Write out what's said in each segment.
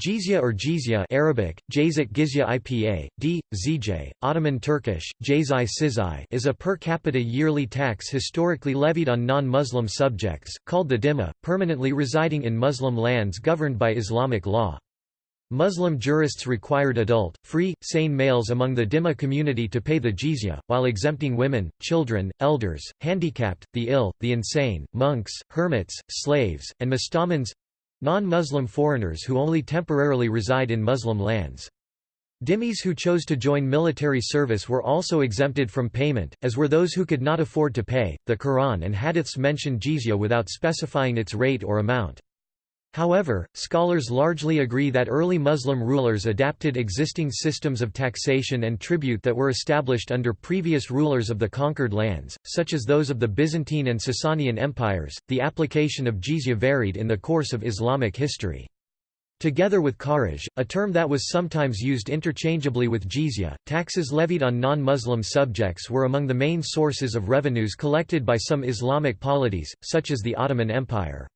Jizya or Jizya Arabic, Jayzik Gizya IPA, D, Ottoman Turkish, Jazai Sizai is a per capita yearly tax historically levied on non-Muslim subjects, called the dhimma, permanently residing in Muslim lands governed by Islamic law. Muslim jurists required adult, free, sane males among the dhimma community to pay the jizya, while exempting women, children, elders, handicapped, the ill, the insane, monks, hermits, slaves, and mustamans Non-Muslim foreigners who only temporarily reside in Muslim lands. Dhimmis who chose to join military service were also exempted from payment, as were those who could not afford to pay. The Quran and hadiths mention jizya without specifying its rate or amount. However, scholars largely agree that early Muslim rulers adapted existing systems of taxation and tribute that were established under previous rulers of the conquered lands, such as those of the Byzantine and Sasanian empires. The application of jizya varied in the course of Islamic history. Together with kharaj, a term that was sometimes used interchangeably with jizya, taxes levied on non-Muslim subjects were among the main sources of revenues collected by some Islamic polities, such as the Ottoman Empire.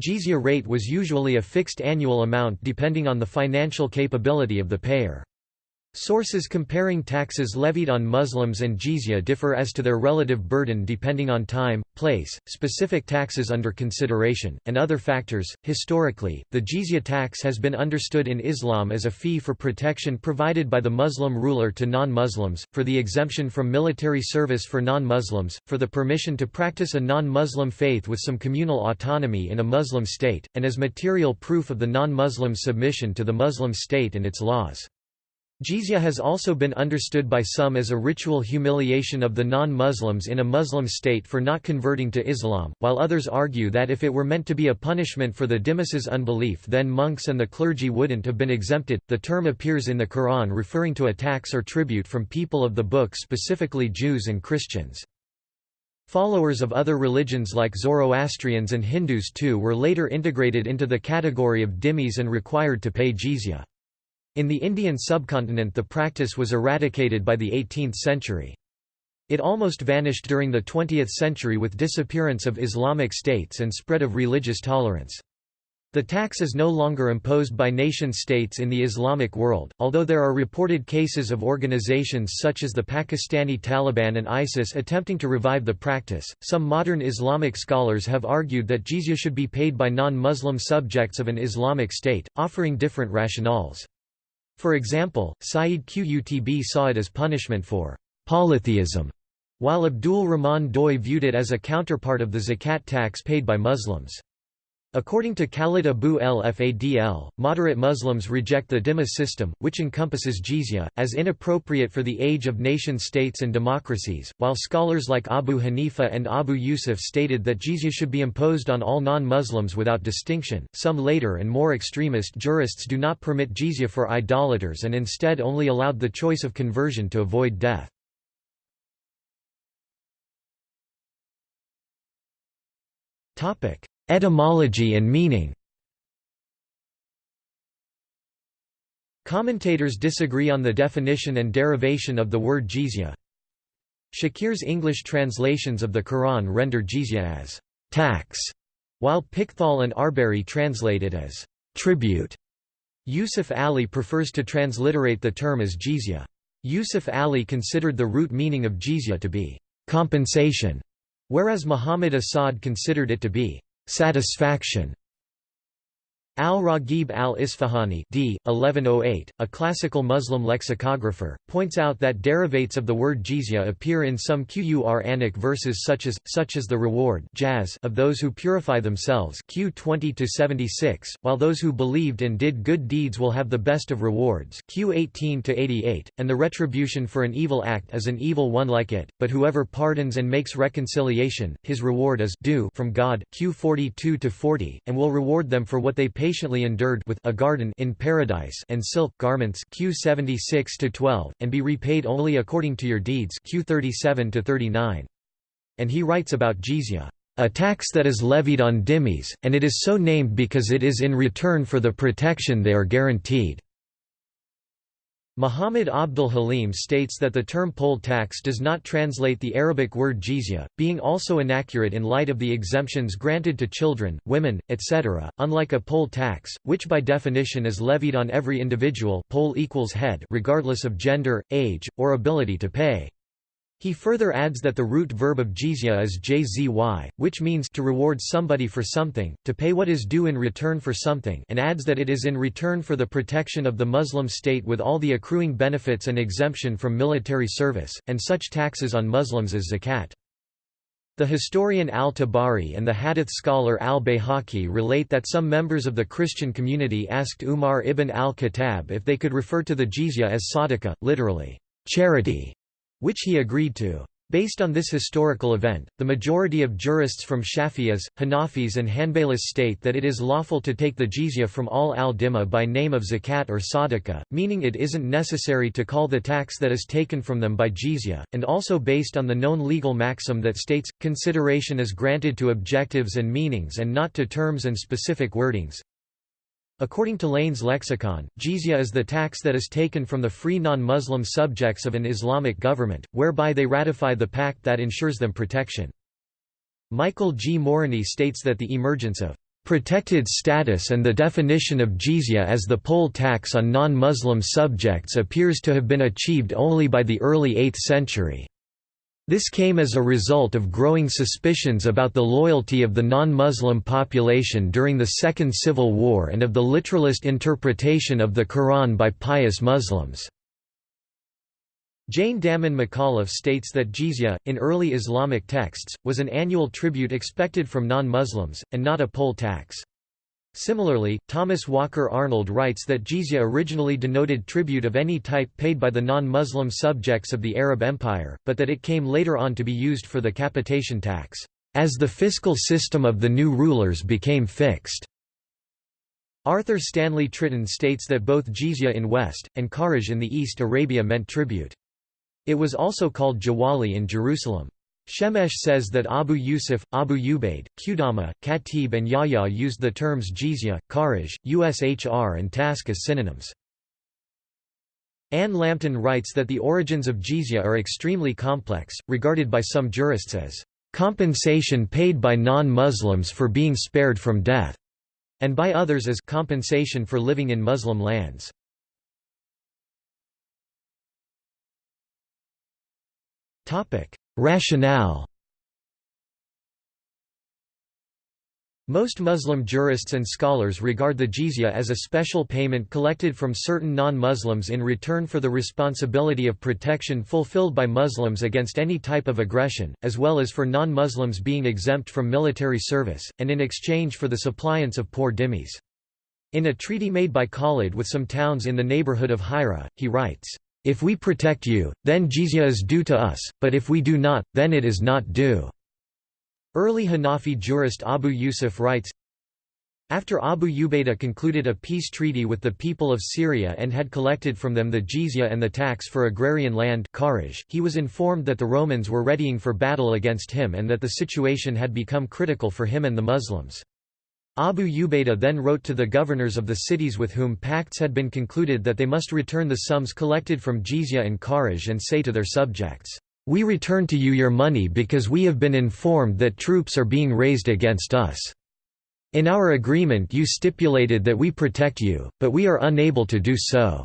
Jizya rate was usually a fixed annual amount depending on the financial capability of the payer. Sources comparing taxes levied on Muslims and jizya differ as to their relative burden depending on time, place, specific taxes under consideration, and other factors. Historically, the jizya tax has been understood in Islam as a fee for protection provided by the Muslim ruler to non Muslims, for the exemption from military service for non Muslims, for the permission to practice a non Muslim faith with some communal autonomy in a Muslim state, and as material proof of the non Muslim's submission to the Muslim state and its laws. Jizya has also been understood by some as a ritual humiliation of the non-Muslims in a Muslim state for not converting to Islam, while others argue that if it were meant to be a punishment for the dhimmis' unbelief then monks and the clergy wouldn't have been exempted. The term appears in the Quran referring to a tax or tribute from people of the book specifically Jews and Christians. Followers of other religions like Zoroastrians and Hindus too were later integrated into the category of dhimmis and required to pay jizya. In the Indian subcontinent the practice was eradicated by the 18th century. It almost vanished during the 20th century with disappearance of Islamic states and spread of religious tolerance. The tax is no longer imposed by nation-states in the Islamic world, although there are reported cases of organizations such as the Pakistani Taliban and ISIS attempting to revive the practice. Some modern Islamic scholars have argued that jizya should be paid by non-Muslim subjects of an Islamic state, offering different rationales. For example, Sayyid Qutb saw it as punishment for polytheism, while Abdul Rahman Doi viewed it as a counterpart of the zakat tax paid by Muslims. According to Khalid Abu el-Fadl, moderate Muslims reject the dhimma system, which encompasses jizya, as inappropriate for the age of nation-states and democracies, while scholars like Abu Hanifa and Abu Yusuf stated that jizya should be imposed on all non-Muslims without distinction. Some later and more extremist jurists do not permit jizya for idolaters and instead only allowed the choice of conversion to avoid death. Topic: Etymology and meaning Commentators disagree on the definition and derivation of the word jizya. Shakir's English translations of the Quran render jizya as tax, while Pickthall and Arbery translate it as tribute. Yusuf Ali prefers to transliterate the term as jizya. Yusuf Ali considered the root meaning of jizya to be compensation, whereas Muhammad Asad considered it to be satisfaction Al-Raghib al-Isfahani d. 1108, a classical Muslim lexicographer, points out that derivates of the word jizya appear in some Qur'anic verses such as, such as the reward of those who purify themselves Q 20-76, while those who believed and did good deeds will have the best of rewards Q 18-88, and the retribution for an evil act is an evil one like it, but whoever pardons and makes reconciliation, his reward is due from God Q 42-40, and will reward them for what they pay patiently endured with a garden in paradise and silk garments Q 76 to 12 and be repaid only according to your deeds Q 37 to 39 and he writes about jizya a tax that is levied on dhimmis and it is so named because it is in return for the protection they are guaranteed Muhammad Abdul Halim states that the term poll tax does not translate the Arabic word jizya, being also inaccurate in light of the exemptions granted to children, women, etc., unlike a poll tax, which by definition is levied on every individual poll equals head regardless of gender, age, or ability to pay. He further adds that the root verb of jizya is jzy, which means to reward somebody for something, to pay what is due in return for something and adds that it is in return for the protection of the Muslim state with all the accruing benefits and exemption from military service, and such taxes on Muslims as zakat. The historian al-Tabari and the hadith scholar al-Bayhaqi relate that some members of the Christian community asked Umar ibn al-Khattab if they could refer to the jizya as sadaqah, literally, charity which he agreed to. Based on this historical event, the majority of jurists from Shafi'is, Hanafis and Hanbalis state that it is lawful to take the jizya from all al-dhimma by name of zakat or sadaqah, meaning it isn't necessary to call the tax that is taken from them by jizya, and also based on the known legal maxim that states, consideration is granted to objectives and meanings and not to terms and specific wordings. According to Lane's lexicon, jizya is the tax that is taken from the free non-Muslim subjects of an Islamic government, whereby they ratify the pact that ensures them protection. Michael G. Morony states that the emergence of protected status and the definition of jizya as the poll tax on non-Muslim subjects appears to have been achieved only by the early 8th century. This came as a result of growing suspicions about the loyalty of the non-Muslim population during the Second Civil War and of the literalist interpretation of the Quran by pious Muslims. Jane Dammen McAuliffe states that jizya, in early Islamic texts, was an annual tribute expected from non-Muslims, and not a poll tax. Similarly, Thomas Walker Arnold writes that jizya originally denoted tribute of any type paid by the non-Muslim subjects of the Arab Empire, but that it came later on to be used for the capitation tax, as the fiscal system of the new rulers became fixed. Arthur Stanley Tritton states that both jizya in West, and kharaj in the East Arabia meant tribute. It was also called jawali in Jerusalem. Shemesh says that Abu Yusuf, Abu Ubaid, Qudama, Khatib and Yahya used the terms jizya, kharaj, ushr and tasq as synonyms. Anne Lambton writes that the origins of jizya are extremely complex, regarded by some jurists as compensation paid by non-Muslims for being spared from death, and by others as compensation for living in Muslim lands. Topic: Rationale Most Muslim jurists and scholars regard the jizya as a special payment collected from certain non-Muslims in return for the responsibility of protection fulfilled by Muslims against any type of aggression, as well as for non-Muslims being exempt from military service, and in exchange for the suppliance of poor dhimmis. In a treaty made by Khalid with some towns in the neighborhood of Hira, he writes, if we protect you, then jizya is due to us, but if we do not, then it is not due." Early Hanafi jurist Abu Yusuf writes, after Abu Ubaidah concluded a peace treaty with the people of Syria and had collected from them the jizya and the tax for agrarian land he was informed that the Romans were readying for battle against him and that the situation had become critical for him and the Muslims. Abu Ubaidah then wrote to the governors of the cities with whom pacts had been concluded that they must return the sums collected from jizya and kharaj and say to their subjects, "'We return to you your money because we have been informed that troops are being raised against us. In our agreement you stipulated that we protect you, but we are unable to do so.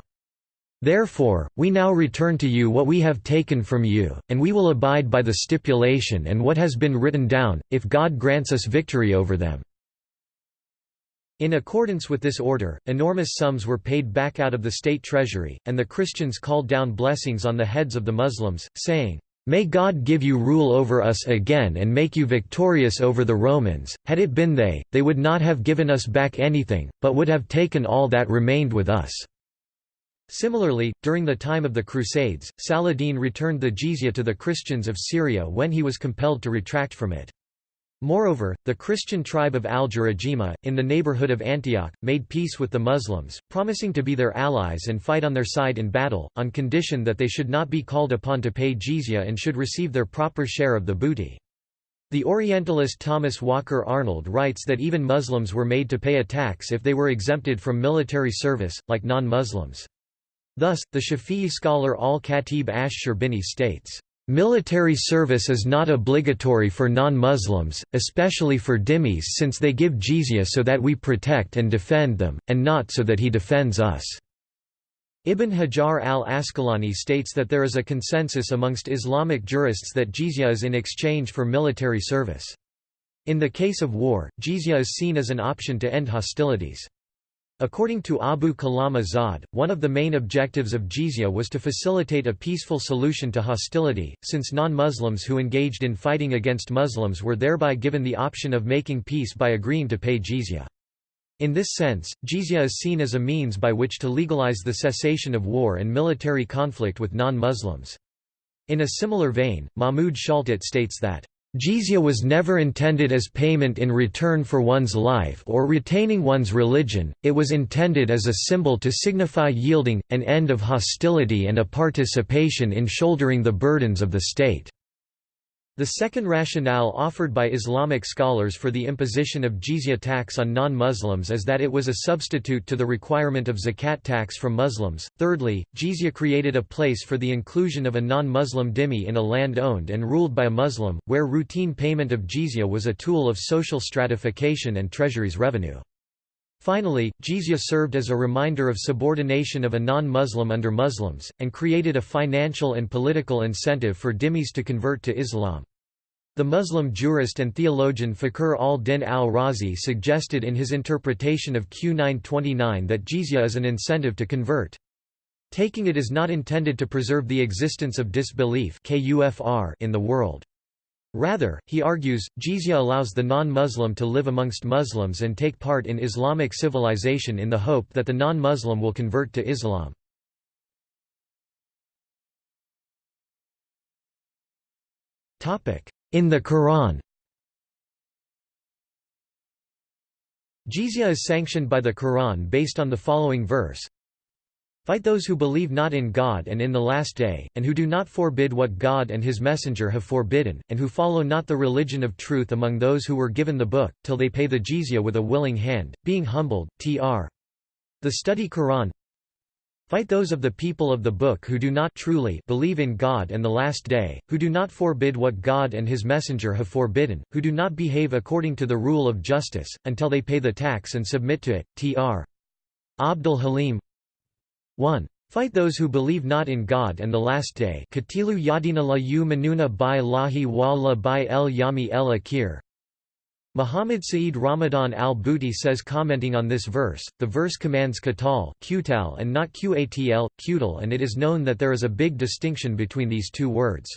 Therefore, we now return to you what we have taken from you, and we will abide by the stipulation and what has been written down, if God grants us victory over them.' In accordance with this order, enormous sums were paid back out of the state treasury, and the Christians called down blessings on the heads of the Muslims, saying, May God give you rule over us again and make you victorious over the Romans. Had it been they, they would not have given us back anything, but would have taken all that remained with us. Similarly, during the time of the Crusades, Saladin returned the jizya to the Christians of Syria when he was compelled to retract from it. Moreover, the Christian tribe of Al-Jarajima, in the neighborhood of Antioch, made peace with the Muslims, promising to be their allies and fight on their side in battle, on condition that they should not be called upon to pay jizya and should receive their proper share of the booty. The Orientalist Thomas Walker Arnold writes that even Muslims were made to pay a tax if they were exempted from military service, like non-Muslims. Thus, the Shafi'i scholar al-Khatib ash-Sharbini states, Military service is not obligatory for non-Muslims, especially for dhimmis since they give jizya so that we protect and defend them, and not so that he defends us." Ibn Hajar al-Asqalani states that there is a consensus amongst Islamic jurists that jizya is in exchange for military service. In the case of war, jizya is seen as an option to end hostilities. According to Abul Kalam Azad, one of the main objectives of jizya was to facilitate a peaceful solution to hostility, since non-Muslims who engaged in fighting against Muslims were thereby given the option of making peace by agreeing to pay jizya. In this sense, jizya is seen as a means by which to legalize the cessation of war and military conflict with non-Muslims. In a similar vein, Mahmud Shaltut states that Jizya was never intended as payment in return for one's life or retaining one's religion, it was intended as a symbol to signify yielding, an end of hostility and a participation in shouldering the burdens of the state. The second rationale offered by Islamic scholars for the imposition of jizya tax on non-Muslims is that it was a substitute to the requirement of zakat tax from Muslims. Thirdly, jizya created a place for the inclusion of a non-Muslim dhimmi in a land owned and ruled by a Muslim, where routine payment of jizya was a tool of social stratification and treasury's revenue. Finally, jizya served as a reminder of subordination of a non-Muslim under Muslims, and created a financial and political incentive for dhimmis to convert to Islam. The Muslim jurist and theologian Fakhr al-Din al-Razi suggested in his interpretation of Q 929 that jizya is an incentive to convert. Taking it is not intended to preserve the existence of disbelief in the world. Rather, he argues, jizya allows the non-Muslim to live amongst Muslims and take part in Islamic civilization in the hope that the non-Muslim will convert to Islam. In the Quran. Jizya is sanctioned by the Quran based on the following verse, Fight those who believe not in God and in the Last Day, and who do not forbid what God and His Messenger have forbidden, and who follow not the religion of truth among those who were given the book, till they pay the jizya with a willing hand, being humbled. Tr. The Study Quran Fight those of the people of the book who do not truly believe in God and the Last Day, who do not forbid what God and His Messenger have forbidden, who do not behave according to the rule of justice, until they pay the tax and submit to it. Tr. Abdul Halim 1. Fight those who believe not in God and the Last Day Katilu yadina la lahi wa la el yami Muhammad Sa'id Ramadan al-Bouti says commenting on this verse, the verse commands qatal and not qatl, qutal and it is known that there is a big distinction between these two words.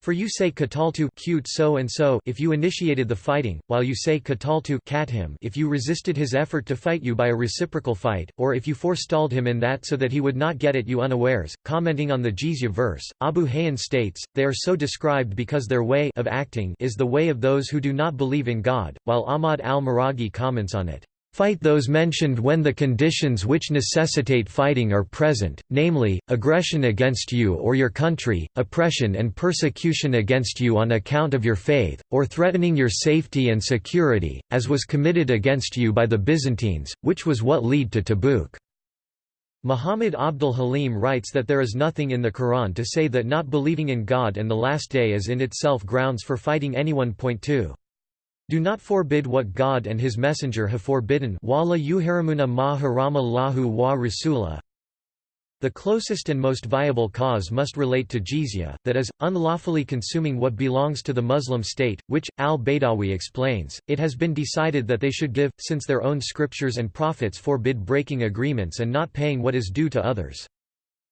For you say kataltu cute so and so if you initiated the fighting, while you say kataltu cat him if you resisted his effort to fight you by a reciprocal fight, or if you forestalled him in that so that he would not get at you unawares. Commenting on the jizya verse, Abu Hayyan states, they are so described because their way of acting is the way of those who do not believe in God, while Ahmad al-Maraghi comments on it. Fight those mentioned when the conditions which necessitate fighting are present, namely, aggression against you or your country, oppression and persecution against you on account of your faith, or threatening your safety and security, as was committed against you by the Byzantines, which was what led to Tabuk. Muhammad Abdul Halim writes that there is nothing in the Quran to say that not believing in God and the Last Day is in itself grounds for fighting anyone. Point 2. Do not forbid what God and His Messenger have forbidden ma haramallahu wa rasula. The closest and most viable cause must relate to jizya, that is, unlawfully consuming what belongs to the Muslim state, which, al-Baydawi explains, it has been decided that they should give, since their own scriptures and prophets forbid breaking agreements and not paying what is due to others.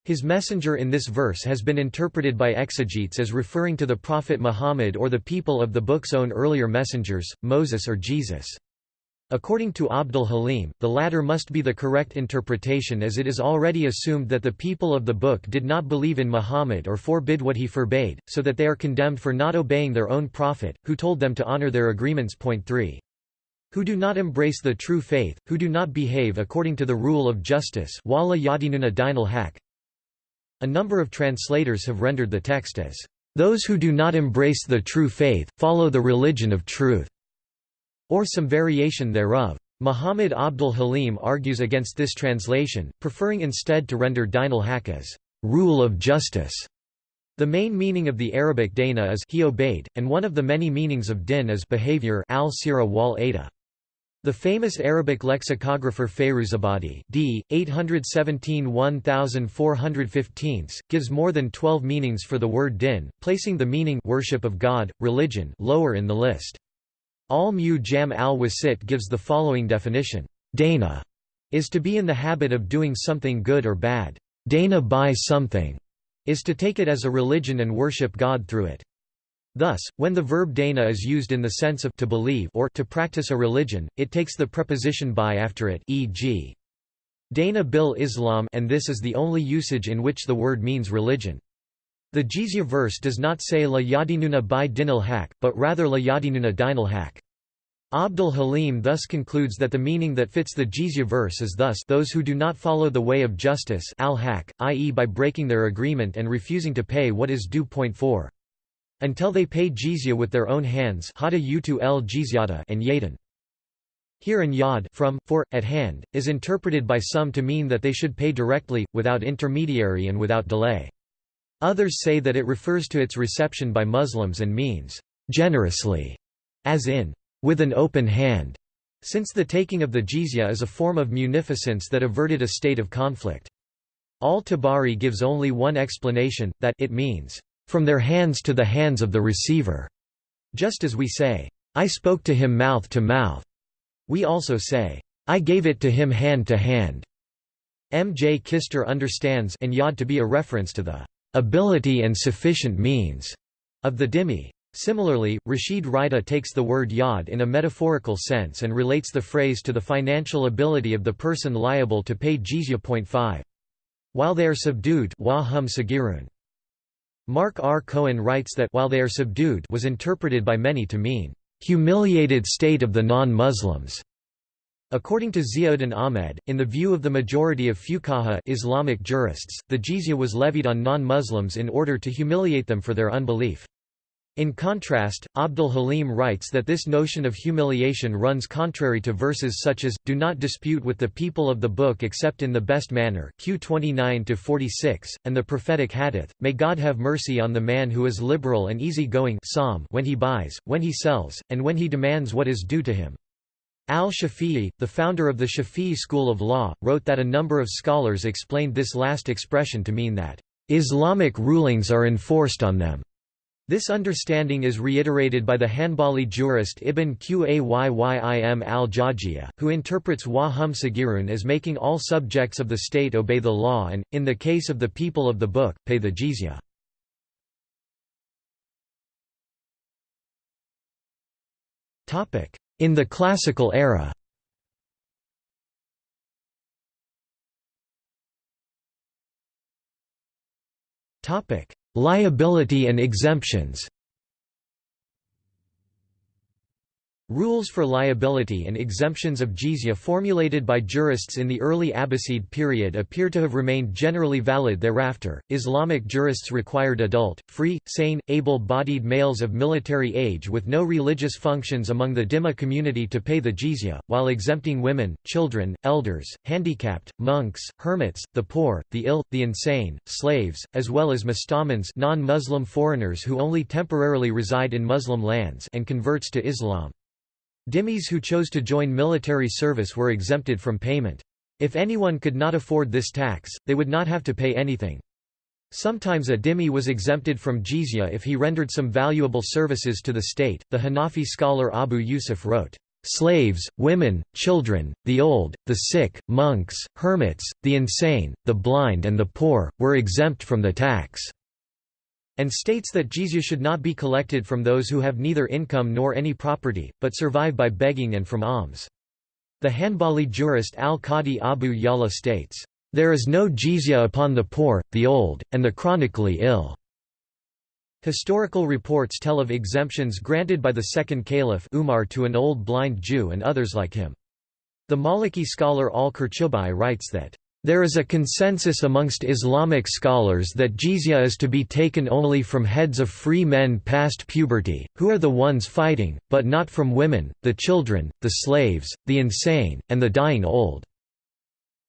His messenger in this verse has been interpreted by exegetes as referring to the Prophet Muhammad or the people of the book's own earlier messengers, Moses or Jesus. According to Abdul Halim, the latter must be the correct interpretation as it is already assumed that the people of the book did not believe in Muhammad or forbid what he forbade, so that they are condemned for not obeying their own prophet, who told them to honor their agreements. Point 3 who do not embrace the true faith, who do not behave according to the rule of justice yadinuna a number of translators have rendered the text as, "...those who do not embrace the true faith, follow the religion of truth", or some variation thereof. Muhammad Abdul Halim argues against this translation, preferring instead to render Dinul Haq as rule of justice. The main meaning of the Arabic dana is he obeyed, and one of the many meanings of din is behavior al-sira wal ada. The famous Arabic lexicographer Fairuzabadi d. 817 gives more than 12 meanings for the word din, placing the meaning worship of God, religion lower in the list. Al-Mu-Jam al-Wasit gives the following definition. Dana is to be in the habit of doing something good or bad. Dana by something is to take it as a religion and worship God through it. Thus, when the verb dana is used in the sense of to believe or to practice a religion, it takes the preposition by after it e.g. Dana bil Islam and this is the only usage in which the word means religion. The Jizya verse does not say la yadinuna by dinil haq, but rather la yadinuna dinil haq. Abdul Halim thus concludes that the meaning that fits the Jizya verse is thus those who do not follow the way of justice al i.e. by breaking their agreement and refusing to pay what is due. Point 4. Until they pay jizya with their own hands and yadan. Here and yad from, for, at hand, is interpreted by some to mean that they should pay directly, without intermediary and without delay. Others say that it refers to its reception by Muslims and means, generously, as in, with an open hand, since the taking of the jizya is a form of munificence that averted a state of conflict. Al-Tabari gives only one explanation, that it means, from their hands to the hands of the receiver. Just as we say, I spoke to him mouth to mouth, we also say, I gave it to him hand to hand. M. J. Kister understands and yad to be a reference to the ability and sufficient means of the dhimmi. Similarly, Rashid Rida takes the word yad in a metaphorical sense and relates the phrase to the financial ability of the person liable to pay jizya. 5. While they are subdued Mark R. Cohen writes that while they are subdued was interpreted by many to mean, "...humiliated state of the non-Muslims." According to Ziauddin Ahmed, in the view of the majority of fuqaha Islamic jurists, the jizya was levied on non-Muslims in order to humiliate them for their unbelief. In contrast, Abdul Halim writes that this notion of humiliation runs contrary to verses such as, Do not dispute with the people of the book except in the best manner Q 29–46, and the prophetic hadith, May God have mercy on the man who is liberal and easy-going when he buys, when he sells, and when he demands what is due to him. Al-Shafi'i, the founder of the Shafi'i school of law, wrote that a number of scholars explained this last expression to mean that, "...Islamic rulings are enforced on them." This understanding is reiterated by the Hanbali jurist Ibn Qayyim al-Jawziyya, who interprets wa hum sagirun as making all subjects of the state obey the law and, in the case of the people of the book, pay the jizya. In the classical era. Topic Liability and exemptions Rules for liability and exemptions of jizya formulated by jurists in the early Abbasid period appear to have remained generally valid thereafter. Islamic jurists required adult, free, sane, able bodied males of military age with no religious functions among the dhimma community to pay the jizya, while exempting women, children, elders, handicapped, monks, hermits, the poor, the ill, the insane, slaves, as well as mustamans non Muslim foreigners who only temporarily reside in Muslim lands and converts to Islam. Dhimmis who chose to join military service were exempted from payment. If anyone could not afford this tax, they would not have to pay anything. Sometimes a dhimmi was exempted from jizya if he rendered some valuable services to the state. The Hanafi scholar Abu Yusuf wrote, Slaves, women, children, the old, the sick, monks, hermits, the insane, the blind, and the poor, were exempt from the tax and states that jizya should not be collected from those who have neither income nor any property, but survive by begging and from alms. The Hanbali jurist al-Qadi Abu Ya'la states, "...there is no jizya upon the poor, the old, and the chronically ill." Historical reports tell of exemptions granted by the second caliph Umar to an old blind Jew and others like him. The Maliki scholar al-Qurtubi writes that, There is a consensus amongst Islamic scholars that jizya is to be taken only from heads of free men past puberty, who are the ones fighting, but not from women, the children, the slaves, the insane, and the dying old.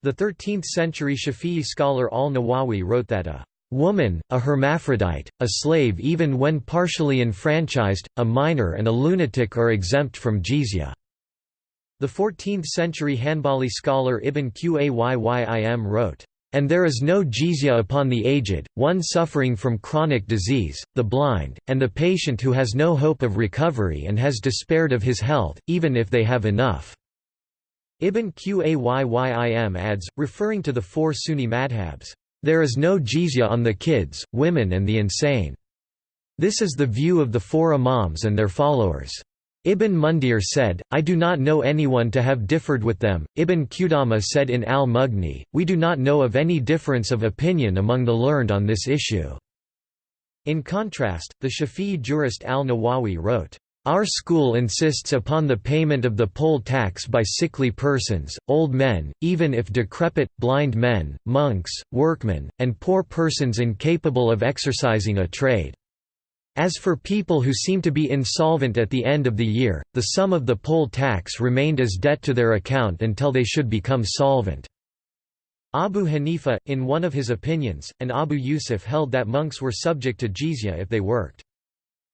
The 13th-century Shafi'i scholar al-Nawawi wrote that a woman, a hermaphrodite, a slave even when partially enfranchised, a minor and a lunatic are exempt from jizya. The 14th-century Hanbali scholar Ibn Qayyim wrote, "...and there is no jizya upon the aged, one suffering from chronic disease, the blind, and the patient who has no hope of recovery and has despaired of his health, even if they have enough." Ibn Qayyim adds, referring to the four Sunni madhabs, "...there is no jizya on the kids, women and the insane." This is the view of the four imams and their followers. Ibn Mundir said, I do not know anyone to have differed with them. Ibn Qudama said in al-Mughni, we do not know of any difference of opinion among the learned on this issue. In contrast, the Shafi'i jurist al-Nawawi wrote, our school insists upon the payment of the poll tax by sickly persons, old men, even if decrepit, blind men, monks, workmen, and poor persons incapable of exercising a trade. As for people who seem to be insolvent at the end of the year, the sum of the poll tax remained as debt to their account until they should become solvent. Abu Hanifa, in one of his opinions, and Abu Yusuf held that monks were subject to jizya if they worked.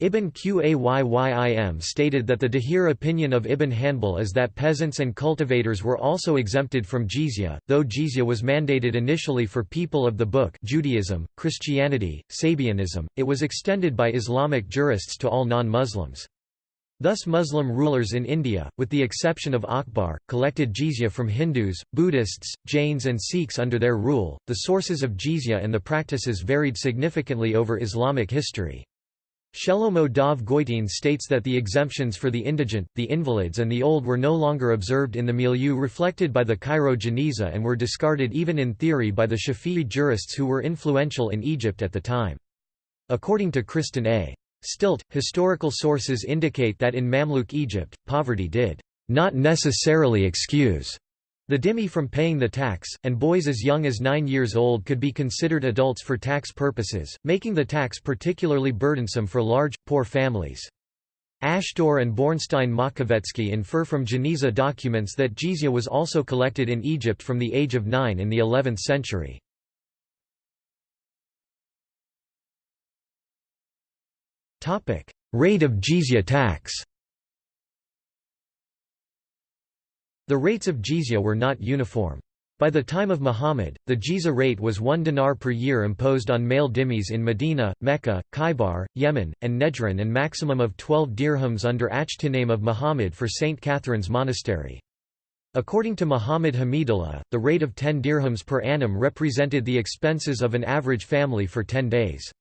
Ibn Qayyim stated that the Dahir opinion of Ibn Hanbal is that peasants and cultivators were also exempted from jizya, though jizya was mandated initially for people of the book Judaism, Christianity, Sabianism, it was extended by Islamic jurists to all non-Muslims. Thus Muslim rulers in India, with the exception of Akbar, collected jizya from Hindus, Buddhists, Jains and Sikhs under their rule. The sources of jizya and the practices varied significantly over Islamic history. Shelomo Dov Goitein states that the exemptions for the indigent, the invalids and the old were no longer observed in the milieu reflected by the Cairo Geniza and were discarded even in theory by the Shafi'i jurists who were influential in Egypt at the time. According to Kristen A. Stilt, historical sources indicate that in Mamluk Egypt, poverty did not necessarily excuse the dhimmi from paying the tax, and boys as young as nine years old could be considered adults for tax purposes, making the tax particularly burdensome for large, poor families. Ashtor and Bornstein Makovetsky infer from Geniza documents that jizya was also collected in Egypt from the age of nine in the 11th century. Rate of jizya tax The rates of jizya were not uniform. By the time of Muhammad, the jizya rate was one dinar per year imposed on male dhimmis in Medina, Mecca, Khaybar, Yemen, and Nejran and maximum of 12 dirhams under Achtiname of Muhammad for St. Catherine's Monastery. According to Muhammad Hamidullah, the rate of 10 dirhams per annum represented the expenses of an average family for 10 days.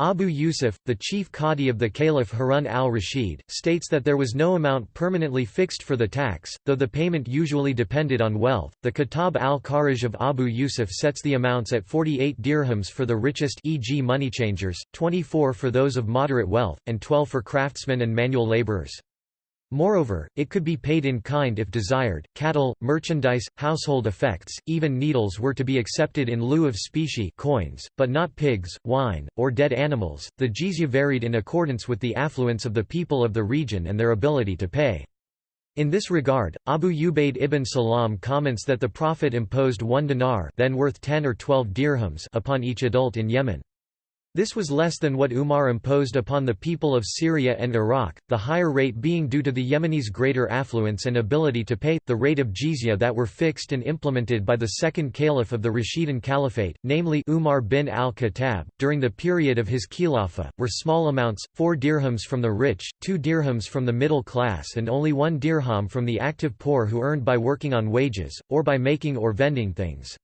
Abu Yusuf, the chief qadi of the Caliph Harun al-Rashid, states that there was no amount permanently fixed for the tax, though the payment usually depended on wealth. The Kitab al-Kharaj of Abu Yusuf sets the amounts at 48 dirhams for the richest e.g. moneychangers, 24 for those of moderate wealth, and 12 for craftsmen and manual laborers. Moreover, it could be paid in kind if desired. Cattle, merchandise, household effects, even needles were to be accepted in lieu of specie coins, but not pigs, wine, or dead animals. The jizya varied in accordance with the affluence of the people of the region and their ability to pay. In this regard, Abu Ubaid ibn Salam comments that the Prophet imposed one dinar then worth 10 or 12 dirhams upon each adult in Yemen. This was less than what Umar imposed upon the people of Syria and Iraq, the higher rate being due to the Yemenis' greater affluence and ability to pay, the rate of jizya that were fixed and implemented by the second caliph of the Rashidun Caliphate, namely Umar bin al-Khattab, during the period of his khilafah, were small amounts, 4 dirhams from the rich, 2 dirhams from the middle class and only 1 dirham from the active poor who earned by working on wages, or by making or vending things.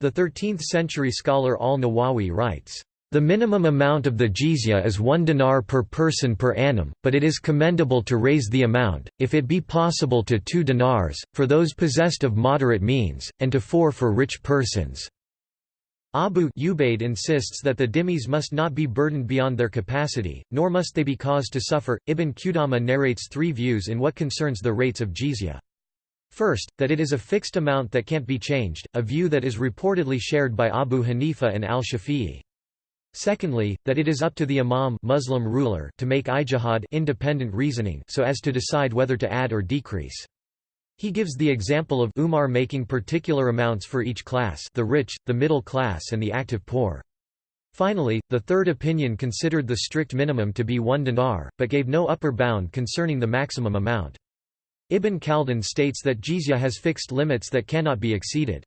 The 13th-century scholar al-Nawawi writes, the minimum amount of the jizya is one dinar per person per annum, but it is commendable to raise the amount, if it be possible to two dinars, for those possessed of moderate means, and to four for rich persons. Abu Ubaid insists that the dhimmis must not be burdened beyond their capacity, nor must they be caused to suffer. Ibn Qudama narrates three views in what concerns the rates of jizya. First, that it is a fixed amount that can't be changed, a view that is reportedly shared by Abu Hanifa and al-Shafi'i. Secondly, that it is up to the imam Muslim ruler to make ijtihad independent reasoning so as to decide whether to add or decrease. He gives the example of Umar making particular amounts for each class the rich, the middle class and the active poor. Finally, the third opinion considered the strict minimum to be one dinar, but gave no upper bound concerning the maximum amount. Ibn Khaldun states that jizya has fixed limits that cannot be exceeded.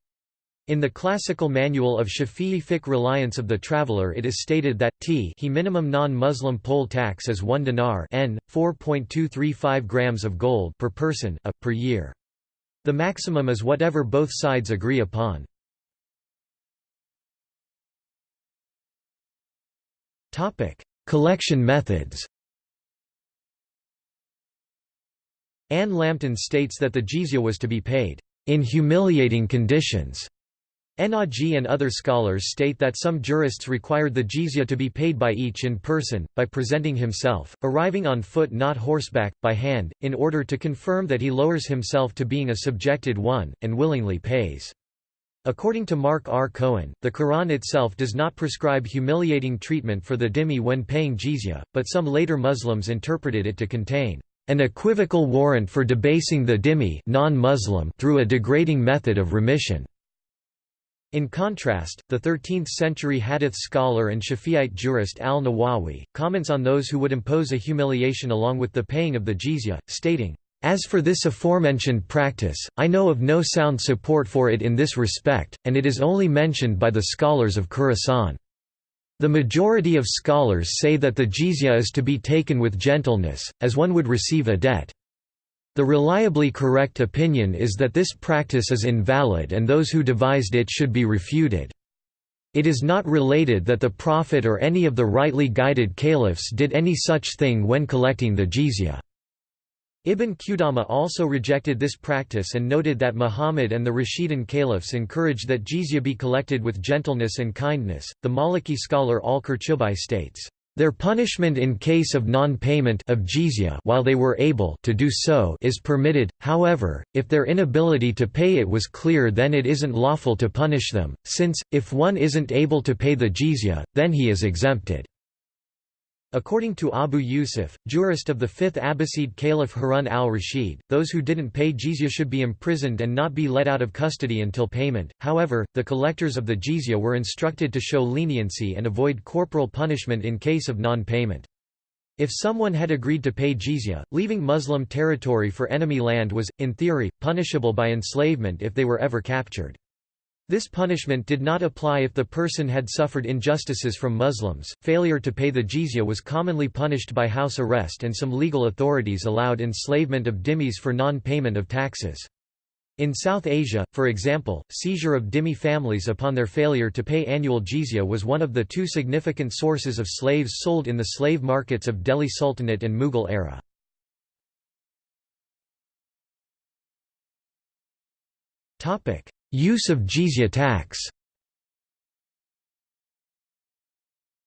In the classical manual of Shafi'i fiqh reliance of the traveller it is stated that t he minimum non-Muslim poll tax is 1 dinar n, 4.235 grams of gold per person a, per year. The maximum is whatever both sides agree upon. Collection methods Anne Lambton states that the jizya was to be paid in humiliating conditions. Ennaji and other scholars state that some jurists required the jizya to be paid by each in person, by presenting himself, arriving on foot not horseback, by hand, in order to confirm that he lowers himself to being a subjected one, and willingly pays. According to Mark R. Cohen, the Quran itself does not prescribe humiliating treatment for the dhimmi when paying jizya, but some later Muslims interpreted it to contain an equivocal warrant for debasing the dhimmi non-Muslim through a degrading method of remission. In contrast, the 13th-century hadith scholar and Shafi'ite jurist al-Nawawi, comments on those who would impose a humiliation along with the paying of the jizya, stating, "...as for this aforementioned practice, I know of no sound support for it in this respect, and it is only mentioned by the scholars of Khurasan." The majority of scholars say that the jizya is to be taken with gentleness, as one would receive a debt. The reliably correct opinion is that this practice is invalid and those who devised it should be refuted. It is not related that the Prophet or any of the rightly guided caliphs did any such thing when collecting the jizya. Ibn Qudama also rejected this practice and noted that Muhammad and the Rashidun caliphs encouraged that jizya be collected with gentleness and kindness. The Maliki scholar al-Qurtubi states, their punishment in case of non-payment of jizya while they were able to do so is permitted, however, if their inability to pay it was clear then it isn't lawful to punish them, since, if one isn't able to pay the jizya, then he is exempted. According to Abu Yusuf, jurist of the 5th Abbasid Caliph Harun al-Rashid, those who didn't pay jizya should be imprisoned and not be let out of custody until payment, however, the collectors of the jizya were instructed to show leniency and avoid corporal punishment in case of non-payment. If someone had agreed to pay jizya, leaving Muslim territory for enemy land was, in theory, punishable by enslavement if they were ever captured. This punishment did not apply if the person had suffered injustices from Muslims. Failure to pay the jizya was commonly punished by house arrest, and some legal authorities allowed enslavement of dhimmis for non payment of taxes. In South Asia, for example, seizure of dhimmi families upon their failure to pay annual jizya was one of the two significant sources of slaves sold in the slave markets of Delhi Sultanate and Mughal era. Use of jizya tax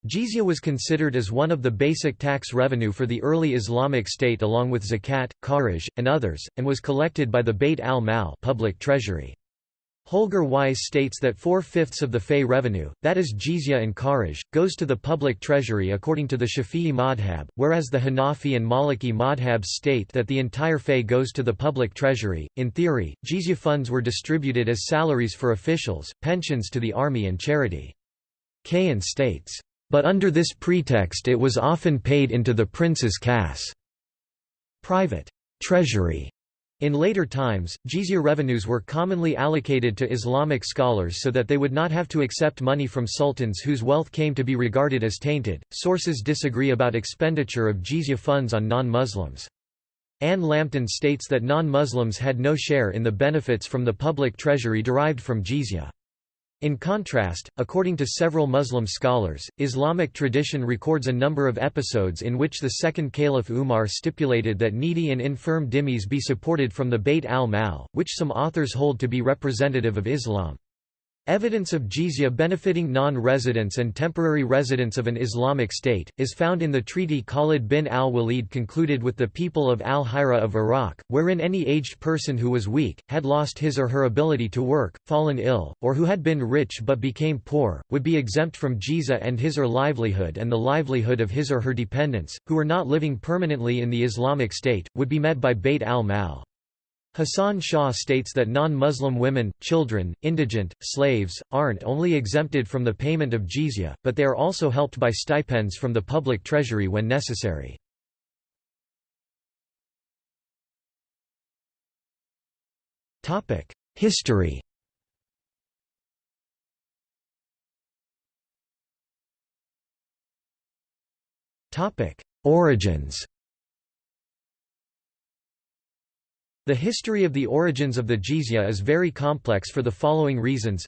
Jizya was considered as one of the basic tax revenue for the early Islamic state along with zakat, kharaj, and others, and was collected by the Bayt al-Mal public treasury. Holger Weiss states that four-fifths of the fey revenue, that is jizya and kharaj, goes to the public treasury according to the Shafi'i madhab, whereas the Hanafi and Maliki madhabs state that the entire fey goes to the public treasury. In theory, jizya funds were distributed as salaries for officials, pensions to the army and charity. Cahen states, "...but under this pretext it was often paid into the prince's khass private treasury in later times, jizya revenues were commonly allocated to Islamic scholars so that they would not have to accept money from sultans whose wealth came to be regarded as tainted. Sources disagree about expenditure of jizya funds on non-Muslims. Anne Lambton states that non-Muslims had no share in the benefits from the public treasury derived from jizya. In contrast, according to several Muslim scholars, Islamic tradition records a number of episodes in which the second Caliph Umar stipulated that needy and infirm dhimmis be supported from the Bayt al-Mal, which some authors hold to be representative of Islam. Evidence of jizya benefiting non-residents and temporary residents of an Islamic state, is found in the treaty Khalid bin al-Walid concluded with the people of al-Hira of Iraq, wherein any aged person who was weak, had lost his or her ability to work, fallen ill, or who had been rich but became poor, would be exempt from jizya and his or livelihood and the livelihood of his or her dependents, who were not living permanently in the Islamic state, would be met by Bayt al-Mal. Hassan Shah states that non-Muslim women, children, indigent, slaves, aren't only exempted from the payment of jizya, but they are also helped by stipends from the public treasury when necessary. History Origins The history of the origins of the jizya is very complex for the following reasons.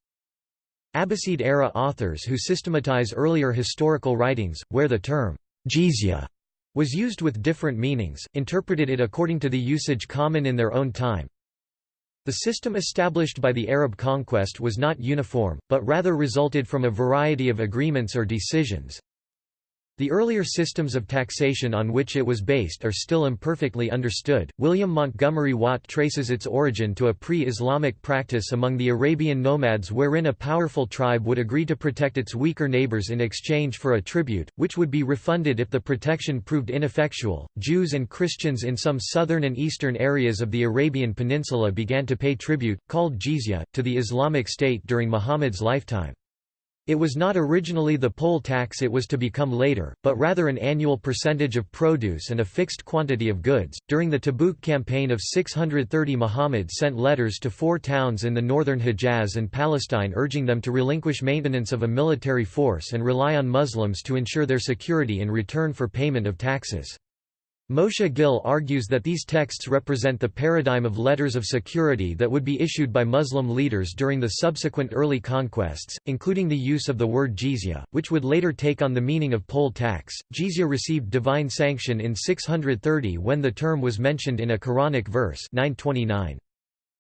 Abbasid-era authors who systematize earlier historical writings, where the term jizya was used with different meanings, interpreted it according to the usage common in their own time. The system established by the Arab conquest was not uniform, but rather resulted from a variety of agreements or decisions. The earlier systems of taxation on which it was based are still imperfectly understood. William Montgomery Watt traces its origin to a pre Islamic practice among the Arabian nomads wherein a powerful tribe would agree to protect its weaker neighbors in exchange for a tribute, which would be refunded if the protection proved ineffectual. Jews and Christians in some southern and eastern areas of the Arabian Peninsula began to pay tribute, called jizya, to the Islamic State during Muhammad's lifetime. It was not originally the poll tax it was to become later, but rather an annual percentage of produce and a fixed quantity of goods. During the Tabuk campaign of 630, Muhammad sent letters to four towns in the northern Hejaz and Palestine urging them to relinquish maintenance of a military force and rely on Muslims to ensure their security in return for payment of taxes. Moshe Gil argues that these texts represent the paradigm of letters of security that would be issued by Muslim leaders during the subsequent early conquests, including the use of the word jizya, which would later take on the meaning of poll tax. Jizya received divine sanction in 630 when the term was mentioned in a Quranic verse 929.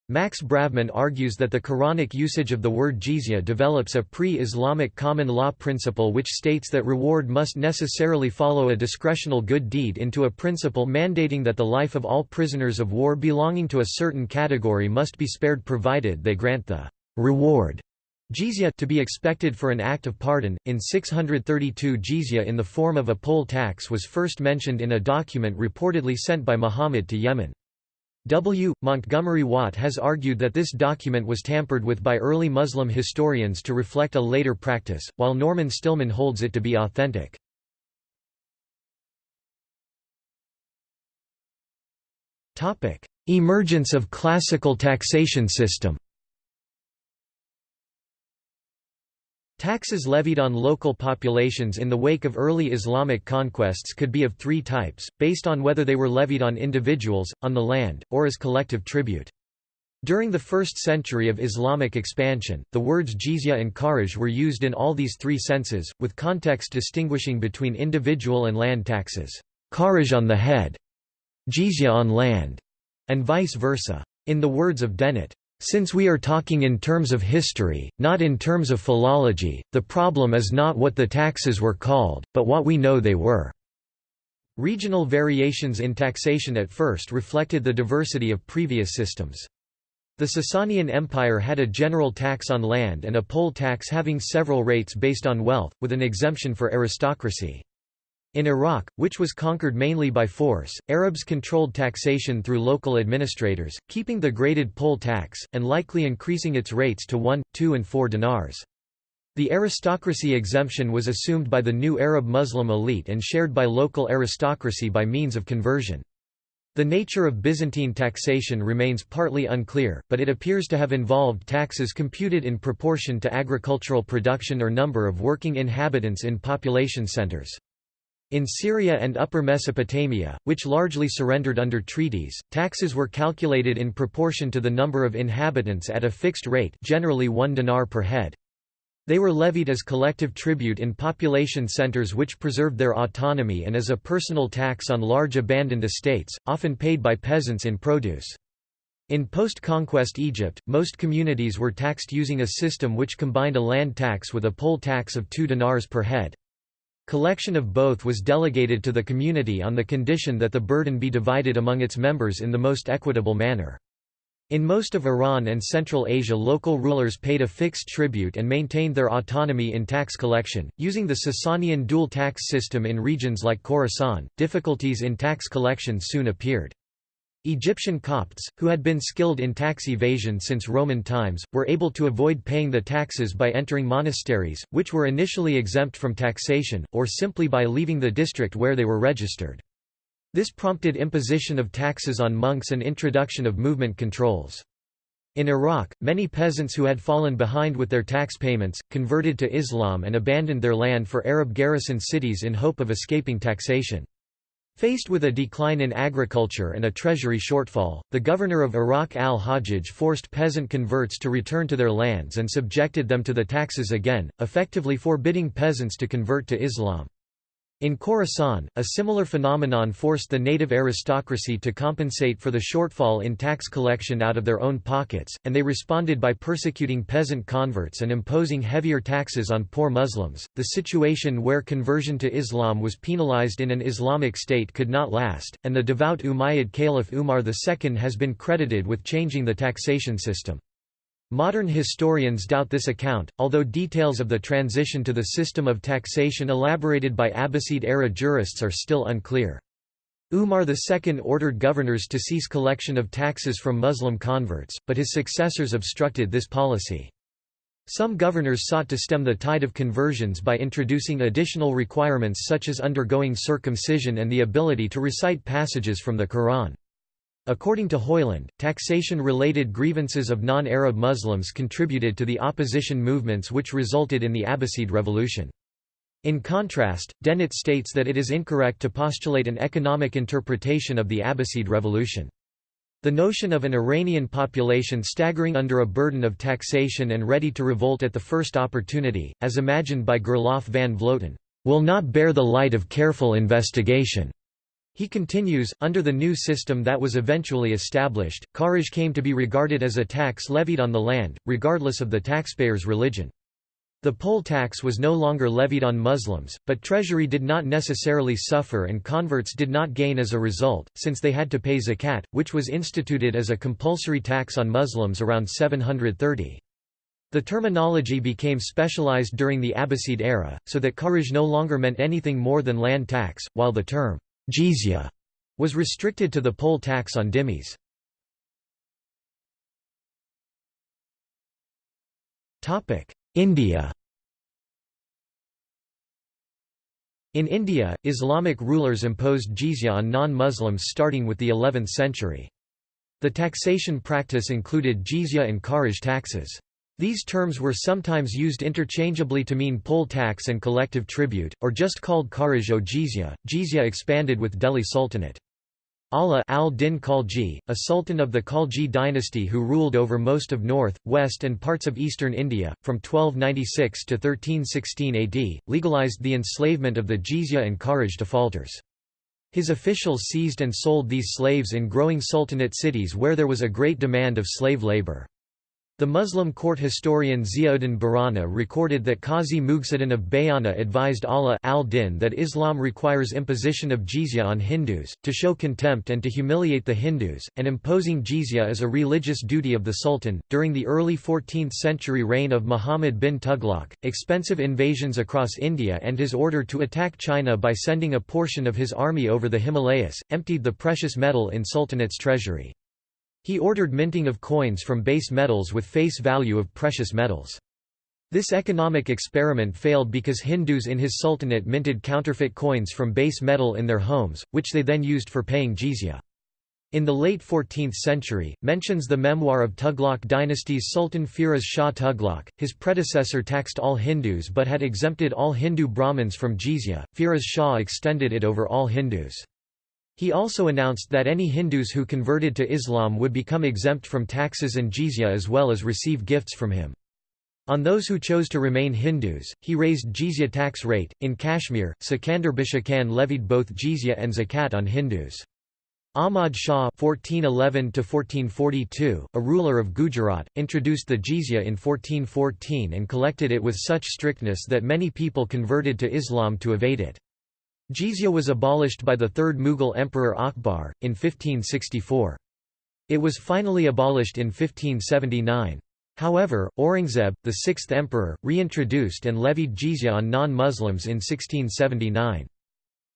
Max Bravman argues that the Quranic usage of the word jizya develops a pre-Islamic common law principle which states that reward must necessarily follow a discretional good deed into a principle mandating that the life of all prisoners of war belonging to a certain category must be spared provided they grant the reward jizya to be expected for an act of pardon. In 632 jizya in the form of a poll tax was first mentioned in a document reportedly sent by Muhammad to Yemen. W. Montgomery Watt has argued that this document was tampered with by early Muslim historians to reflect a later practice, while Norman Stillman holds it to be authentic. Emergence of classical taxation system Taxes levied on local populations in the wake of early Islamic conquests could be of three types, based on whether they were levied on individuals, on the land, or as collective tribute. During the first century of Islamic expansion, the words jizya and kharaj were used in all these three senses, with context distinguishing between individual and land taxes. Kharaj on the head, jizya on land, and vice versa. In the words of Dennett, since we are talking in terms of history, not in terms of philology, the problem is not what the taxes were called, but what we know they were. Regional variations in taxation at first reflected the diversity of previous systems. The Sasanian Empire had a general tax on land and a poll tax having several rates based on wealth, with an exemption for aristocracy. In Iraq, which was conquered mainly by force, Arabs controlled taxation through local administrators, keeping the graded poll tax, and likely increasing its rates to 1, 2 and 4 dinars. The aristocracy exemption was assumed by the new Arab Muslim elite and shared by local aristocracy by means of conversion. The nature of Byzantine taxation remains partly unclear, but it appears to have involved taxes computed in proportion to agricultural production or number of working inhabitants in population centers. In Syria and Upper Mesopotamia, which largely surrendered under treaties, taxes were calculated in proportion to the number of inhabitants at a fixed rate generally one dinar per head. They were levied as collective tribute in population centers which preserved their autonomy and as a personal tax on large abandoned estates, often paid by peasants in produce. In post-conquest Egypt, most communities were taxed using a system which combined a land tax with a poll tax of 2 dinars per head. Collection of both was delegated to the community on the condition that the burden be divided among its members in the most equitable manner. In most of Iran and Central Asia local rulers paid a fixed tribute and maintained their autonomy in tax collection, using the Sasanian dual tax system in regions like Khorasan. Difficulties in tax collection soon appeared. Egyptian Copts, who had been skilled in tax evasion since Roman times, were able to avoid paying the taxes by entering monasteries, which were initially exempt from taxation, or simply by leaving the district where they were registered. This prompted imposition of taxes on monks and introduction of movement controls. In Iraq, many peasants who had fallen behind with their tax payments, converted to Islam and abandoned their land for Arab garrison cities in hope of escaping taxation. Faced with a decline in agriculture and a treasury shortfall, the governor of Iraq al-Hajjaj forced peasant converts to return to their lands and subjected them to the taxes again, effectively forbidding peasants to convert to Islam. In Khorasan, a similar phenomenon forced the native aristocracy to compensate for the shortfall in tax collection out of their own pockets, and they responded by persecuting peasant converts and imposing heavier taxes on poor Muslims. The situation where conversion to Islam was penalized in an Islamic state could not last, and the devout Umayyad Caliph Umar II has been credited with changing the taxation system. Modern historians doubt this account, although details of the transition to the system of taxation elaborated by Abbasid-era jurists are still unclear. Umar II ordered governors to cease collection of taxes from Muslim converts, but his successors obstructed this policy. Some governors sought to stem the tide of conversions by introducing additional requirements such as undergoing circumcision and the ability to recite passages from the Quran. According to Hoyland, taxation-related grievances of non-Arab Muslims contributed to the opposition movements which resulted in the Abbasid Revolution. In contrast, Dennett states that it is incorrect to postulate an economic interpretation of the Abbasid Revolution. The notion of an Iranian population staggering under a burden of taxation and ready to revolt at the first opportunity, as imagined by Gerlof van Vloten, will not bear the light of careful investigation. He continues, under the new system that was eventually established, kharaj came to be regarded as a tax levied on the land, regardless of the taxpayer's religion. The poll tax was no longer levied on Muslims, but treasury did not necessarily suffer and converts did not gain as a result, since they had to pay zakat, which was instituted as a compulsory tax on Muslims around 730. The terminology became specialized during the Abbasid era, so that kharaj no longer meant anything more than land tax, while the term jizya was restricted to the poll tax on dhimmis. India In India, Islamic rulers imposed jizya on non-Muslims starting with the 11th century. The taxation practice included jizya and kharaj taxes. These terms were sometimes used interchangeably to mean poll tax and collective tribute, or just called kharaj o jizya. Jizya expanded with Delhi Sultanate. Ala al-Din Khalji, a sultan of the Khalji dynasty who ruled over most of north, west and parts of eastern India, from 1296 to 1316 AD, legalized the enslavement of the jizya and kharaj defaulters. His officials seized and sold these slaves in growing sultanate cities where there was a great demand of slave labor. The Muslim court historian Ziauddin Barani recorded that Qazi Mughisuddin of Bayana advised Ala al-Din that Islam requires imposition of jizya on Hindus, to show contempt and to humiliate the Hindus, and imposing jizya is a religious duty of the Sultan. During the early 14th century reign of Muhammad bin Tughlaq, expensive invasions across India and his order to attack China by sending a portion of his army over the Himalayas, emptied the precious metal in Sultanate's treasury. He ordered minting of coins from base metals with face value of precious metals. This economic experiment failed because Hindus in his sultanate minted counterfeit coins from base metal in their homes, which they then used for paying jizya. In the late 14th century, mentions the memoir of Tughlaq dynasty's Sultan Firoz Shah Tughlaq. His predecessor taxed all Hindus but had exempted all Hindu Brahmins from jizya. Firoz Shah extended it over all Hindus. He also announced that any Hindus who converted to Islam would become exempt from taxes and jizya as well as receive gifts from him. On those who chose to remain Hindus, he raised jizya tax rate. In Kashmir, Sikandar Butshikan levied both jizya and zakat on Hindus. Ahmad Shah (1411–1442), a ruler of Gujarat, introduced the jizya in 1414 and collected it with such strictness that many people converted to Islam to evade it. Jizya was abolished by the third Mughal emperor Akbar in 1564. It was finally abolished in 1579. However, Aurangzeb, the sixth emperor, reintroduced and levied jizya on non-Muslims in 1679.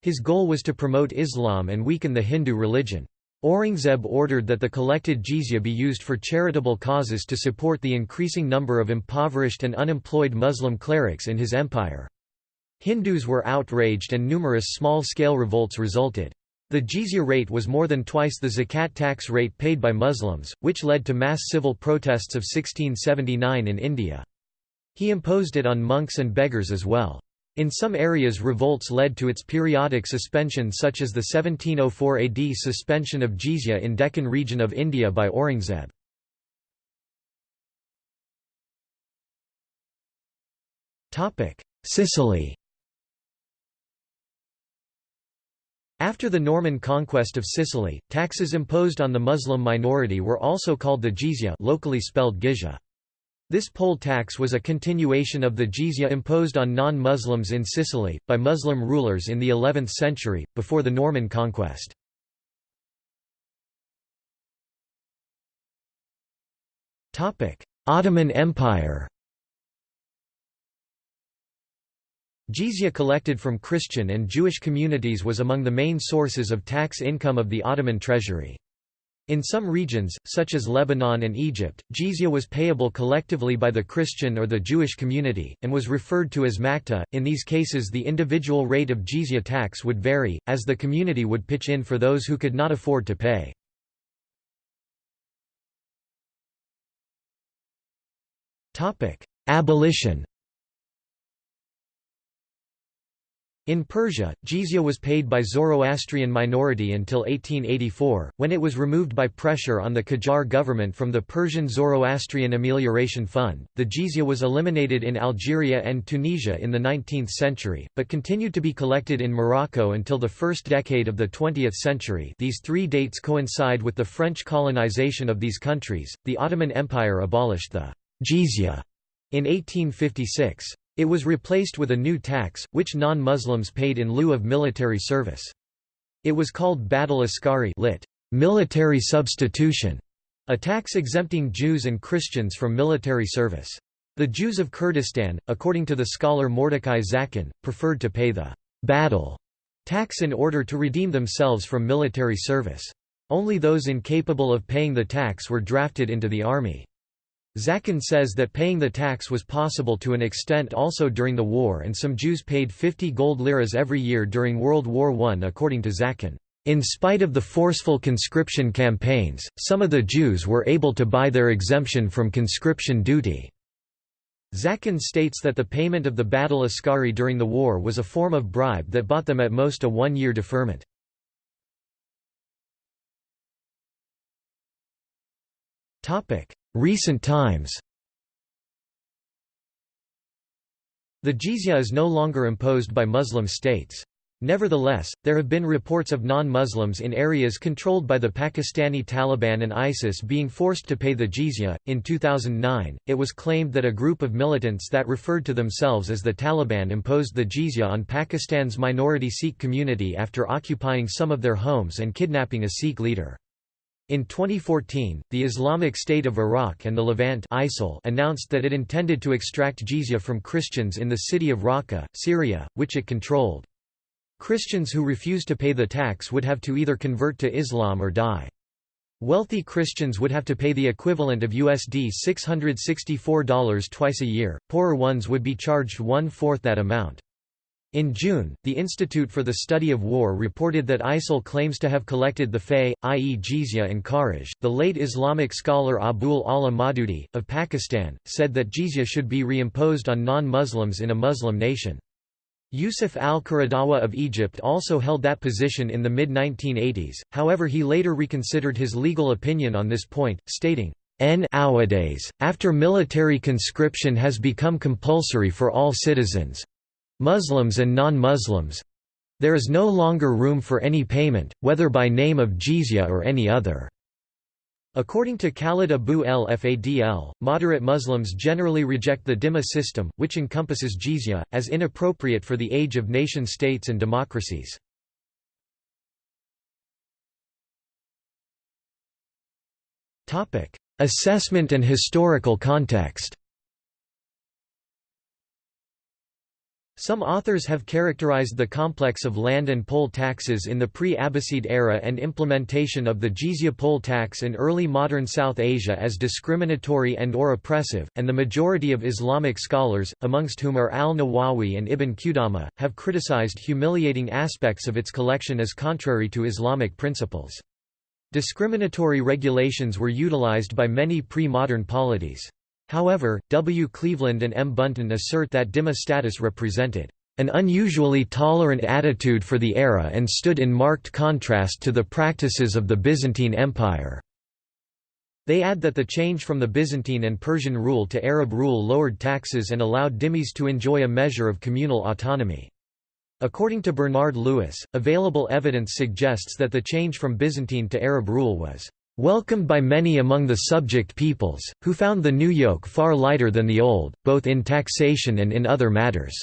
His goal was to promote Islam and weaken the Hindu religion. Aurangzeb ordered that the collected jizya be used for charitable causes to support the increasing number of impoverished and unemployed Muslim clerics in his empire. Hindus were outraged and numerous small-scale revolts resulted. The jizya rate was more than twice the zakat tax rate paid by Muslims, which led to mass civil protests of 1679 in India. He imposed it on monks and beggars as well. In some areas revolts led to its periodic suspension such as the 1704 AD suspension of jizya in Deccan region of India by Aurangzeb. Sicily After the Norman conquest of Sicily, taxes imposed on the Muslim minority were also called the jizya locally spelled gizya. This poll tax was a continuation of the jizya imposed on non-Muslims in Sicily, by Muslim rulers in the 11th century, before the Norman conquest. Ottoman Empire Jizya collected from Christian and Jewish communities was among the main sources of tax income of the Ottoman treasury. In some regions, such as Lebanon and Egypt, jizya was payable collectively by the Christian or the Jewish community, and was referred to as makta. In these cases, the individual rate of jizya tax would vary, as the community would pitch in for those who could not afford to pay. Abolition In Persia, jizya was paid by Zoroastrian minority until 1884, when it was removed by pressure on the Qajar government from the Persian Zoroastrian Amelioration Fund. The jizya was eliminated in Algeria and Tunisia in the 19th century, but continued to be collected in Morocco until the first decade of the 20th century. These three dates coincide with the French colonization of these countries. The Ottoman Empire abolished the jizya in 1856. It was replaced with a new tax, which non-Muslims paid in lieu of military service. It was called Badal Askari lit. military substitution, a tax exempting Jews and Christians from military service. The Jews of Kurdistan, according to the scholar Mordecai Zaken, preferred to pay the battle tax in order to redeem themselves from military service. Only those incapable of paying the tax were drafted into the army. Zaken says that paying the tax was possible to an extent also during the war and some Jews paid 50 gold liras every year during World War I according to Zaken. In spite of the forceful conscription campaigns, some of the Jews were able to buy their exemption from conscription duty. Zaken states that the payment of the Badal Askari during the war was a form of bribe that bought them at most a one-year deferment. Recent times The jizya is no longer imposed by Muslim states. Nevertheless, there have been reports of non-Muslims in areas controlled by the Pakistani Taliban and ISIS being forced to pay the jizya. In 2009, it was claimed that a group of militants that referred to themselves as the Taliban imposed the jizya on Pakistan's minority Sikh community after occupying some of their homes and kidnapping a Sikh leader. In 2014, the Islamic State of Iraq and the Levant ISIL announced that it intended to extract jizya from Christians in the city of Raqqa, Syria, which it controlled. Christians who refused to pay the tax would have to either convert to Islam or die. Wealthy Christians would have to pay the equivalent of USD $664 twice a year, poorer ones would be charged one-fourth that amount. In June, the Institute for the Study of War reported that ISIL claims to have collected the fay, i.e. jizya and kharaj. The late Islamic scholar Abul Ala Maududi, of Pakistan, said that jizya should be reimposed on non-Muslims in a Muslim nation. Yusuf al-Qaradawi of Egypt also held that position in the mid-1980s, however he later reconsidered his legal opinion on this point, stating, Nowadays, after military conscription has become compulsory for all citizens, Muslims and non-Muslims There is no longer room for any payment, whether by name of jizya or any other. According to Khaled Abou El Fadl, moderate Muslims generally reject the dhimma system, which encompasses jizya, as inappropriate for the age of nation-states and democracies. Assessment and historical context Some authors have characterized the complex of land and poll taxes in the pre-Abbasid era and implementation of the jizya poll tax in early modern South Asia as discriminatory and or oppressive, and the majority of Islamic scholars, amongst whom are al-Nawawi and Ibn Qudama, have criticized humiliating aspects of its collection as contrary to Islamic principles. Discriminatory regulations were utilized by many pre-modern polities. However, W. Cleveland and M. Bunton assert that dhimma status represented an unusually tolerant attitude for the era and stood in marked contrast to the practices of the Byzantine Empire. They add that the change from the Byzantine and Persian rule to Arab rule lowered taxes and allowed dhimmis to enjoy a measure of communal autonomy. According to Bernard Lewis, available evidence suggests that the change from Byzantine to Arab rule was welcomed by many among the subject peoples, who found the new yoke far lighter than the old, both in taxation and in other matters.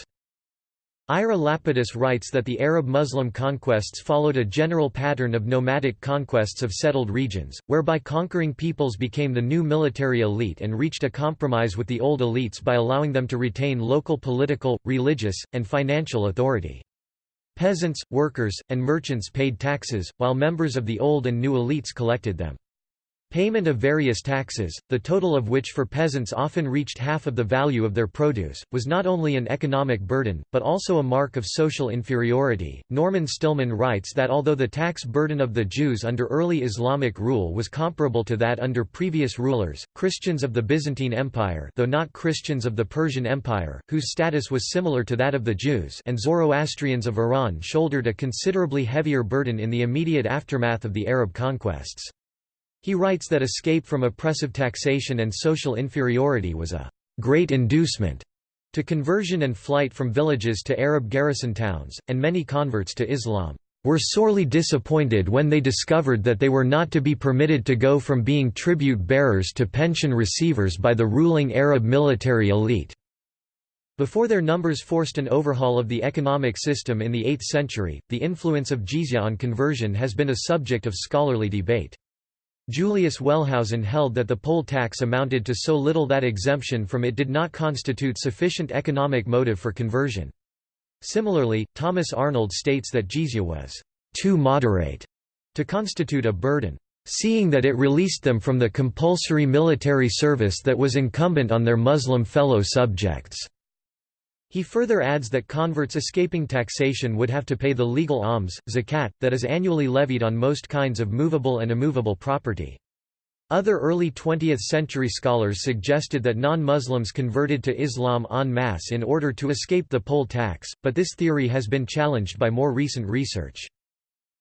Ira Lapidus writes that the Arab Muslim conquests followed a general pattern of nomadic conquests of settled regions, whereby conquering peoples became the new military elite and reached a compromise with the old elites by allowing them to retain local political, religious, and financial authority. Peasants, workers, and merchants paid taxes, while members of the old and new elites collected them. Payment of various taxes, the total of which for peasants often reached half of the value of their produce, was not only an economic burden, but also a mark of social inferiority. Norman Stillman writes that although the tax burden of the Jews under early Islamic rule was comparable to that under previous rulers, Christians of the Byzantine Empire, though not Christians of the Persian Empire, whose status was similar to that of the Jews, and Zoroastrians of Iran shouldered a considerably heavier burden in the immediate aftermath of the Arab conquests. He writes that escape from oppressive taxation and social inferiority was a great inducement to conversion and flight from villages to Arab garrison towns, and many converts to Islam were sorely disappointed when they discovered that they were not to be permitted to go from being tribute bearers to pension receivers by the ruling Arab military elite. Before their numbers forced an overhaul of the economic system in the 8th century, the influence of jizya on conversion has been a subject of scholarly debate. Julius Wellhausen held that the poll tax amounted to so little that exemption from it did not constitute sufficient economic motive for conversion. Similarly, Thomas Arnold states that jizya was too moderate to constitute a burden, seeing that it released them from the compulsory military service that was incumbent on their Muslim fellow subjects. He further adds that converts escaping taxation would have to pay the legal alms, zakat, that is annually levied on most kinds of movable and immovable property. Other early 20th-century scholars suggested that non-Muslims converted to Islam en masse in order to escape the poll tax, but this theory has been challenged by more recent research.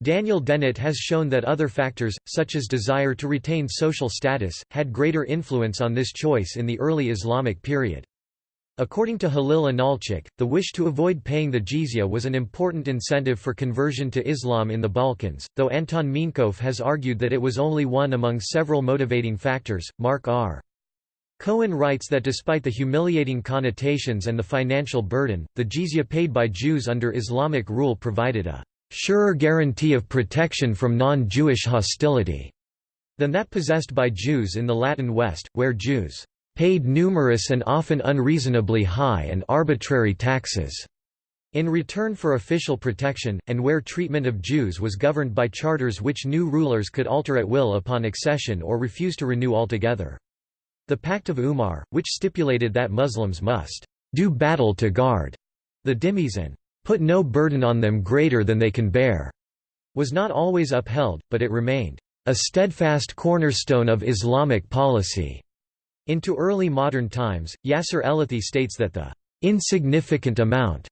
Daniel Dennett has shown that other factors, such as desire to retain social status, had greater influence on this choice in the early Islamic period. According to Halil Inalcik, the wish to avoid paying the jizya was an important incentive for conversion to Islam in the Balkans, though Anton Minkov has argued that it was only one among several motivating factors. Mark R. Cohen writes that despite the humiliating connotations and the financial burden, the jizya paid by Jews under Islamic rule provided a surer guarantee of protection from non-Jewish hostility than that possessed by Jews in the Latin West, where Jews paid numerous and often unreasonably high and arbitrary taxes in return for official protection, and where treatment of Jews was governed by charters which new rulers could alter at will upon accession or refuse to renew altogether. The Pact of Umar, which stipulated that Muslims must do battle to guard the dhimmis and put no burden on them greater than they can bear, was not always upheld, but it remained a steadfast cornerstone of Islamic policy. Into early modern times, Yasser Ellethy states that the insignificant amount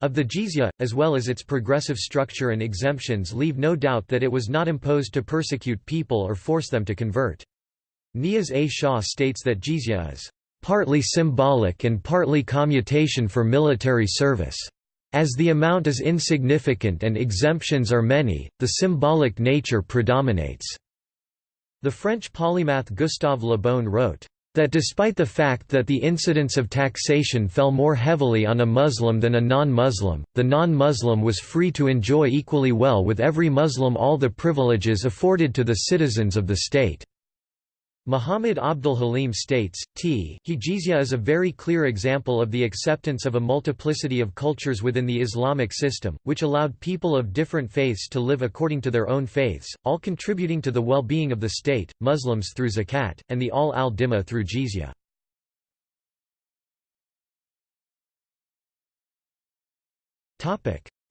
of the jizya, as well as its progressive structure and exemptions leave no doubt that it was not imposed to persecute people or force them to convert. Niaz A. Shah states that jizya is partly symbolic and partly commutation for military service. As the amount is insignificant and exemptions are many, the symbolic nature predominates." The French polymath Gustave Le Bon wrote, that despite the fact that the incidence of taxation fell more heavily on a Muslim than a non-Muslim, the non-Muslim was free to enjoy equally well with every Muslim all the privileges afforded to the citizens of the state. Muhammad Abdul Halim states, T is a very clear example of the acceptance of a multiplicity of cultures within the Islamic system, which allowed people of different faiths to live according to their own faiths, all contributing to the well-being of the state, Muslims through zakat, and the ahl al-dhimma through jizya.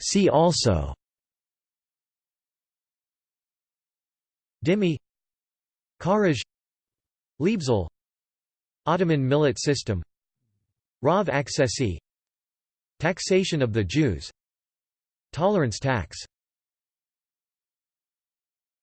See also Dhimmi Kharaj Leibzoll Ottoman millet system Rav accessi Taxation of the Jews Tolerance tax